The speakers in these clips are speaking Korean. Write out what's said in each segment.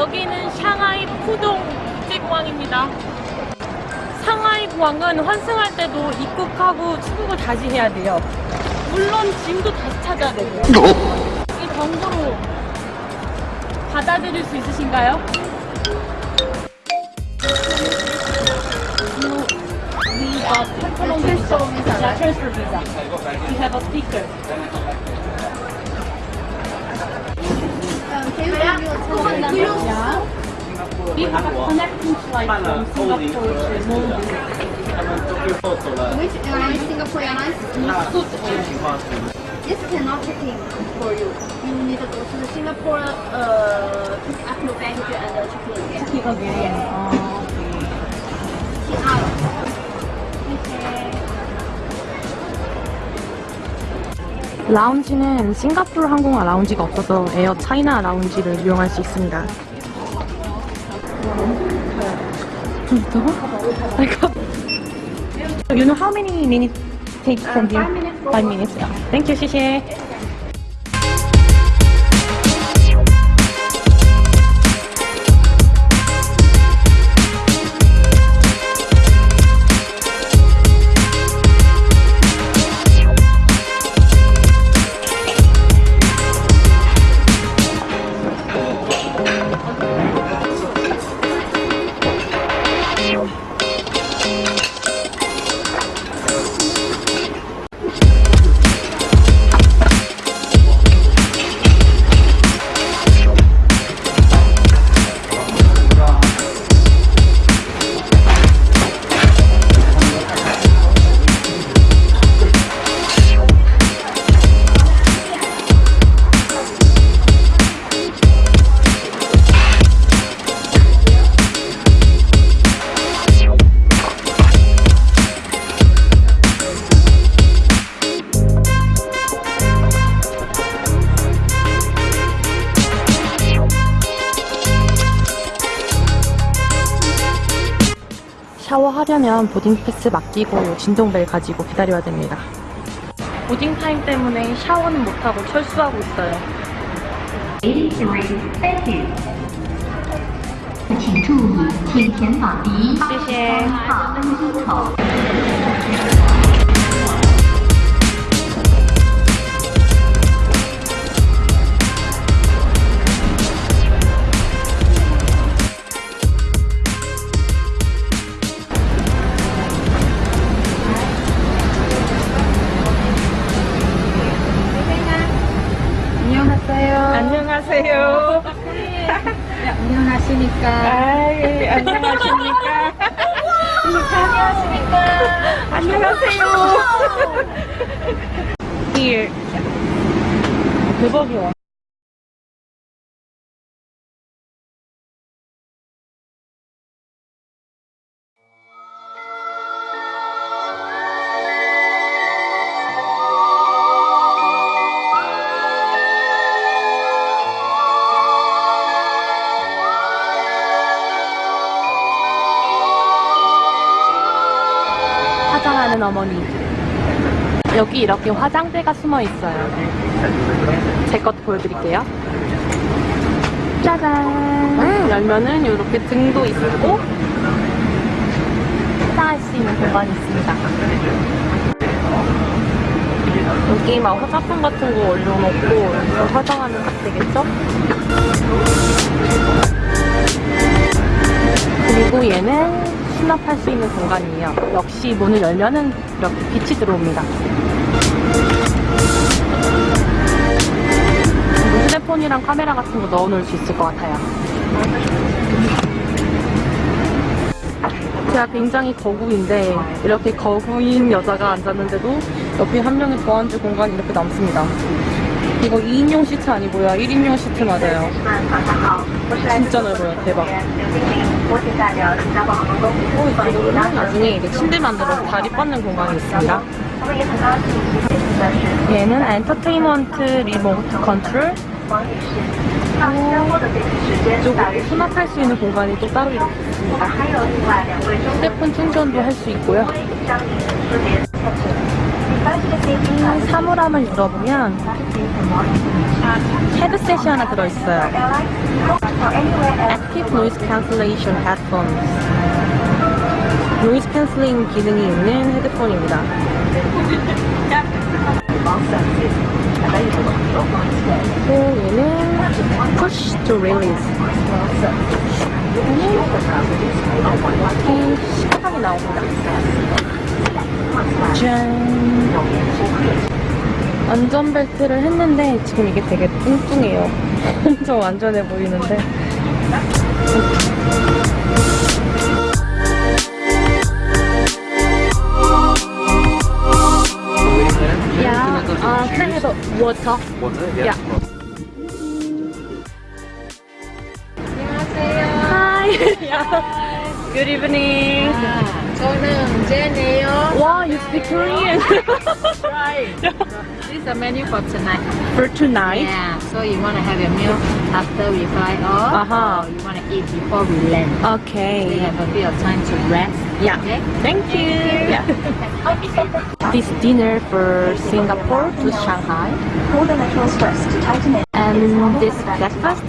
여기는 샹하이 푸동 국제공항입니다. 상하이 공항은 환승할 때도 입국하고 출국을 다시 해야 돼요. 물론 짐도 다시 찾아야 되고. 이 정도로 받아들일 수 있으신가요? We got visa. We have a sticker. 办了后离和他们都最后走了。Which airline? Singapore Airlines? 那这情况是？This cannot check in for you. You need to go to the Singapore, uh, pick up your baggage and check in. Check in again. Oh, okay. Check out. 라운지는 싱가포르 항공화 라운지가 없어서 에어 차이나 라운지를 이용할 수 있습니다. You know how many minutes take from here? Five minutes. Yeah. Thank you, 谢谢. 하려면 보딩 패스 맡기고 진동벨 가지고 기다려야 됩니다. 보딩 타임 때문에 샤워는 못하고 철수하고 있어요. 83, thank you. 请注意，请前往第谢谢 안녕하세요. Here. 대박이야. 화장하는 어머니. 여기 이렇게 화장대가 숨어 있어요. 제 것도 보여드릴게요. 짜잔! 열면은 이렇게 등도 있고, 화장할 수 있는 공간이 있습니다. 여기 막 화장품 같은 거 올려놓고 화장하면 딱 되겠죠? 그리고 얘는 수납할 수 있는 공간이에요. 역시 문을 열면은 이렇게 빛이 들어옵니다. 휴대폰이랑 카메라 같은 거 넣어놓을 수 있을 것 같아요. 제가 굉장히 거구인데 이렇게 거구인 여자가 앉았는데도 옆에 한 명이 더 앉을 공간이 이렇게 남습니다. 이거 2인용 시트 아니고요. 1인용 시트 맞아요. 진짜 넓어요. 대박. 어, 나중에 이제 침대 만들어서 다리 뻗는 공간이 있습니다. 얘는 엔터테인먼트 리모트 컨트롤 이쪽으로 수납할 수 있는 공간이 또 따로 있습니다. 휴대폰 충전도 할 수 있고요. 이 사물함을 열어보면 헤드셋이 하나 들어있어요. Active Noise Cancellation Headphones. noise cancelling 기능이 있는 헤드폰입니다. 그리고 얘는 Push to Release. 이렇게 시각이 나옵니다. 짠. 안전벨트를 했는데 지금 이게 되게 뚱뚱해요. 엄청 안전해 보이는데. Yeah, uh, can I. Good evening. 저는 제네요. Wow, you speak Korean. Right. This is the menu for tonight. For tonight. Yeah. So you want to have your meal after we fly off, Uh-huh. or you want to eat before we land. So you Okay. have a bit of time to rest. Yeah. Okay. Thank you. Yeah. this dinner for Singapore to Shanghai. And this breakfast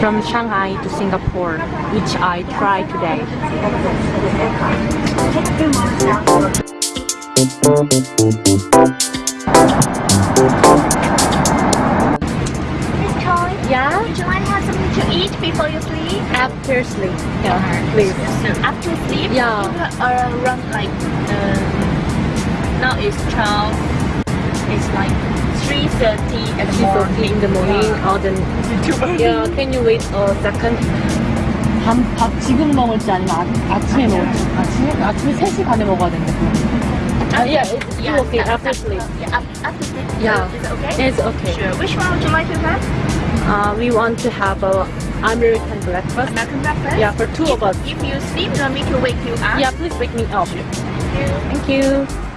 from Shanghai to Singapore, which I try today. Yeah, would you to have something to eat before you sleep? after sleep. Yeah, please. After sleep? Yeah. Around like, um, now it's 12. It's like 3.30 in the morning. in the morning. Oh, then. Yeah, can you wait a second? 밥, 밥 지금 먹을지 아니면 아, 아침에 먹을지? 아침에? 아침에 3시 반에 먹어야 된대. 아, yeah, it's, it's Yeah, okay yeah, after sleep. Yeah, af- after sleep. Yeah. Is it okay? It's okay. Sure. Which one would you like to have? Uh, we want to have a American breakfast. American breakfast? Yeah, for two of us. If you sleep, you want me to wake you up? Yeah, please wake me up. Thank you. Thank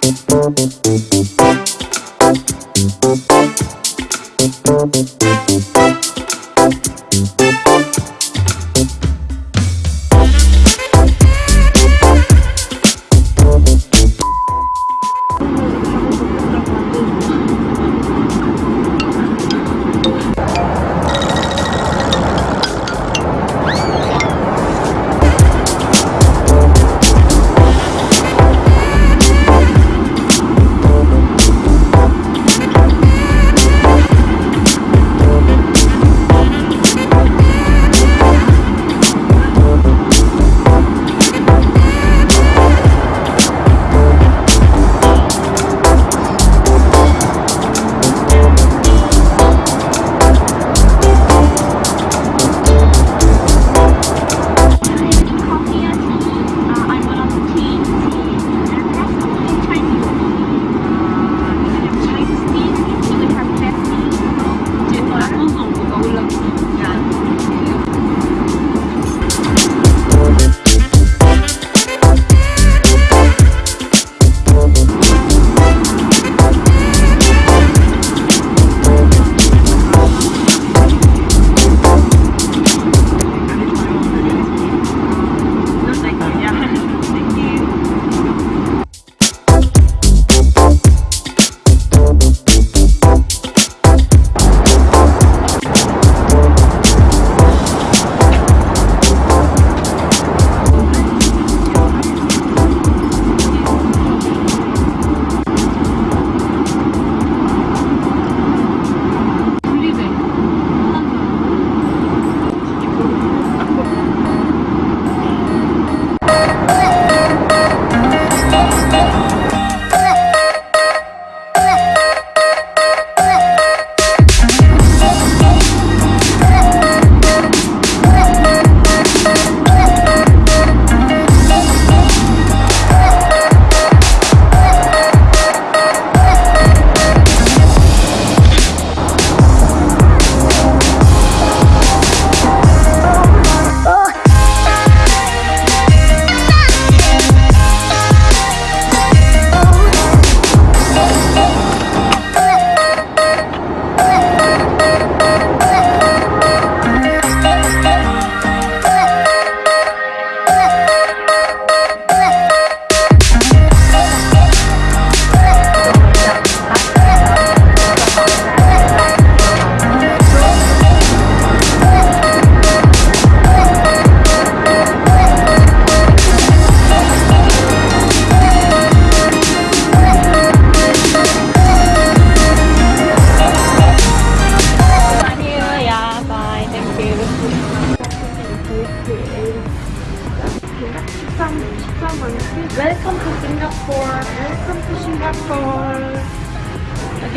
Thank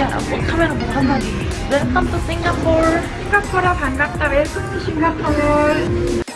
야, 뭐 카메라 보고 한마디. Welcome to Singapore. 싱가포르 반갑다. 웰컴 투 싱가포르.